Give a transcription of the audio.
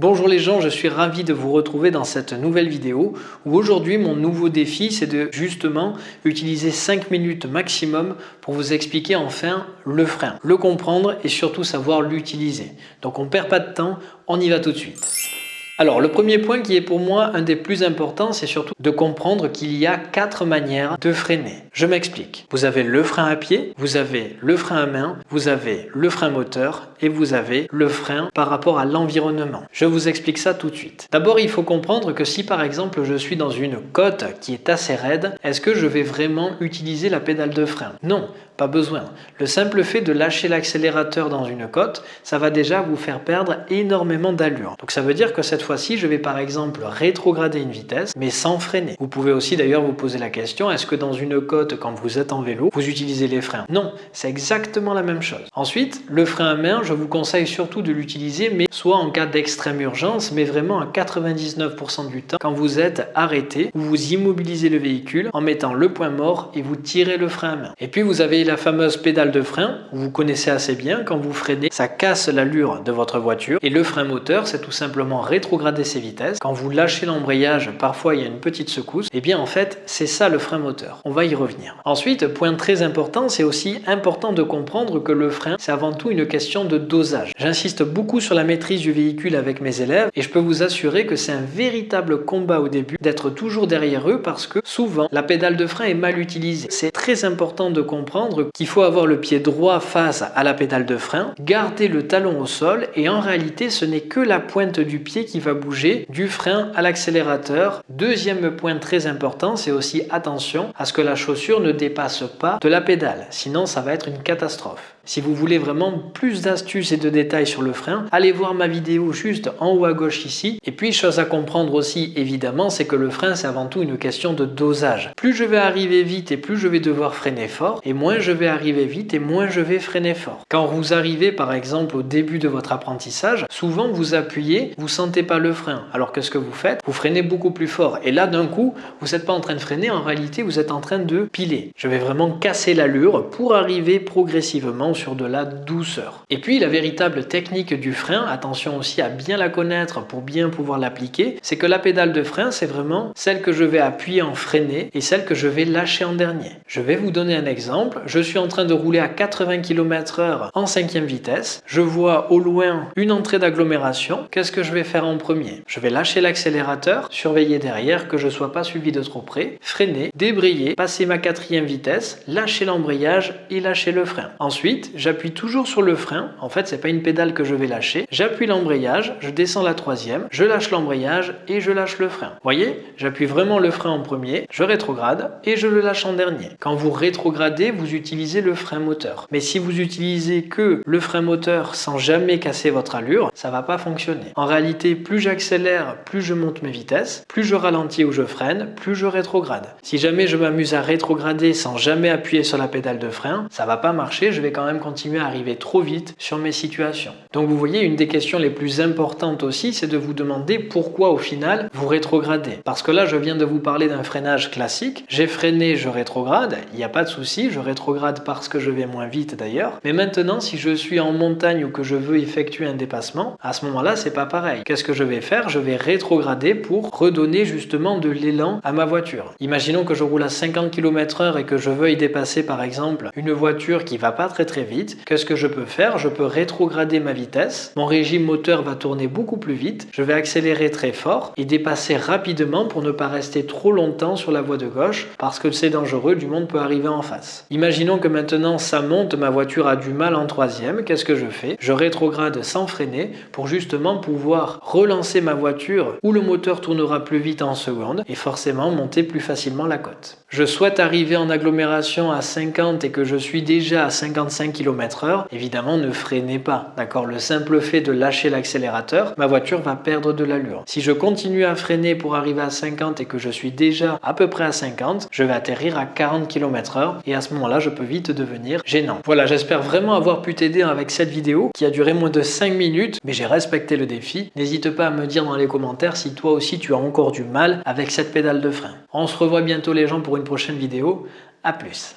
Bonjour les gens, je suis ravi de vous retrouver dans cette nouvelle vidéo où aujourd'hui mon nouveau défi c'est de justement utiliser 5 minutes maximum pour vous expliquer enfin le frein, le comprendre et surtout savoir l'utiliser. Donc on ne perd pas de temps, on y va tout de suite. Alors le premier point qui est pour moi un des plus importants, c'est surtout de comprendre qu'il y a quatre manières de freiner. Je m'explique. Vous avez le frein à pied, vous avez le frein à main, vous avez le frein moteur et vous avez le frein par rapport à l'environnement. Je vous explique ça tout de suite. D'abord, il faut comprendre que si par exemple je suis dans une côte qui est assez raide, est-ce que je vais vraiment utiliser la pédale de frein? Non, pas besoin. Le simple fait de lâcher l'accélérateur dans une côte, ça va déjà vous faire perdre énormément d'allure. Donc ça veut dire que cette fois-ci, je vais par exemple rétrograder une vitesse, mais sans freiner. Vous pouvez aussi d'ailleurs vous poser la question, est-ce que dans une côte, quand vous êtes en vélo, vous utilisez les freins? Non, c'est exactement la même chose. Ensuite, le frein à main, je vous conseille surtout de l'utiliser, mais soit en cas d'extrême urgence, mais vraiment à 99% du temps, quand vous êtes arrêté, ou vous immobilisez le véhicule en mettant le point mort et vous tirez le frein à main. Et puis vous avez la fameuse pédale de frein, vous connaissez assez bien, quand vous freinez, ça casse l'allure de votre voiture. Et le frein moteur, c'est tout simplement rétrograder ses vitesses. Quand vous lâchez l'embrayage, parfois il y a une petite secousse. Et eh bien en fait, c'est ça le frein moteur. On va y revenir. Ensuite, point très important, c'est aussi important de comprendre que le frein, c'est avant tout une question de dosage. J'insiste beaucoup sur la maîtrise du véhicule avec mes élèves et je peux vous assurer que c'est un véritable combat au début d'être toujours derrière eux parce que souvent, la pédale de frein est mal utilisée. C'est très important de comprendre qu'il faut avoir le pied droit face à la pédale de frein, garder le talon au sol et en réalité ce n'est que la pointe du pied qui va bouger du frein à l'accélérateur. Deuxième point très important, c'est aussi attention à ce que la chaussure ne dépasse pas de la pédale, sinon ça va être une catastrophe. Si vous voulez vraiment plus d'astuces et de détails sur le frein, allez voir ma vidéo juste en haut à gauche ici. Et puis, chose à comprendre aussi, évidemment, c'est que le frein, c'est avant tout une question de dosage. Plus je vais arriver vite et plus je vais devoir freiner fort, et moins je vais arriver vite et moins je vais freiner fort. Quand vous arrivez, par exemple, au début de votre apprentissage, souvent vous appuyez, vous sentez pas le frein. Alors que ce que vous faites, vous freinez beaucoup plus fort. Et là, d'un coup, vous n'êtes pas en train de freiner, en réalité, vous êtes en train de piler. Je vais vraiment casser l'allure pour arriver progressivement sur de la douceur. Et puis la véritable technique du frein, attention aussi à bien la connaître pour bien pouvoir l'appliquer, c'est que la pédale de frein c'est vraiment celle que je vais appuyer en freiner et celle que je vais lâcher en dernier. Je vais vous donner un exemple, je suis en train de rouler à 80 km h en cinquième vitesse, je vois au loin une entrée d'agglomération, qu'est-ce que je vais faire en premier? Je vais lâcher l'accélérateur, surveiller derrière que je sois pas suivi de trop près, freiner, débrayer, passer ma quatrième vitesse, lâcher l'embrayage et lâcher le frein. Ensuite, j'appuie toujours sur le frein. En fait, c'est pas une pédale que je vais lâcher. J'appuie l'embrayage, je descends la troisième, je lâche l'embrayage et je lâche le frein. Voyez, j'appuie vraiment le frein en premier, je rétrograde et je le lâche en dernier. Quand vous rétrogradez, vous utilisez le frein moteur. Mais si vous utilisez que le frein moteur sans jamais casser votre allure, ça va pas fonctionner. En réalité, plus j'accélère, plus je monte mes vitesses, plus je ralentis ou je freine, plus je rétrograde. Si jamais je m'amuse à rétrograder sans jamais appuyer sur la pédale de frein, ça va pas marcher, je vais quand même continuer à arriver trop vite sur mes situations. Donc vous voyez, une des questions les plus importantes aussi, c'est de vous demander pourquoi au final vous rétrogradez. Parce que là, je viens de vous parler d'un freinage classique. J'ai freiné, je rétrograde, il n'y a pas de souci, je rétrograde parce que je vais moins vite d'ailleurs. Mais maintenant, si je suis en montagne ou que je veux effectuer un dépassement, à ce moment-là, c'est pas pareil. Qu'est-ce que je vais faire? Je vais rétrograder pour redonner justement de l'élan à ma voiture. Imaginons que je roule à 50 km h et que je veuille dépasser par exemple une voiture qui va pas très très vite, qu'est-ce que je peux faire? Je peux rétrograder ma vitesse, mon régime moteur va tourner beaucoup plus vite, je vais accélérer très fort et dépasser rapidement pour ne pas rester trop longtemps sur la voie de gauche parce que c'est dangereux, du monde peut arriver en face. Imaginons que maintenant ça monte, ma voiture a du mal en troisième, qu'est-ce que je fais? Je rétrograde sans freiner pour justement pouvoir relancer ma voiture où le moteur tournera plus vite en seconde et forcément monter plus facilement la côte. Je souhaite arriver en agglomération à 50 et que je suis déjà à 55 km h évidemment ne freinez pas. D'accord? Le simple fait de lâcher l'accélérateur, ma voiture va perdre de l'allure. Si je continue à freiner pour arriver à 50 et que je suis déjà à peu près à 50, je vais atterrir à 40 km h et à ce moment-là, je peux vite devenir gênant. Voilà, j'espère vraiment avoir pu t'aider avec cette vidéo qui a duré moins de 5 minutes, mais j'ai respecté le défi. N'hésite pas à me dire dans les commentaires si toi aussi tu as encore du mal avec cette pédale de frein. On se revoit bientôt les gens pour une prochaine vidéo. A plus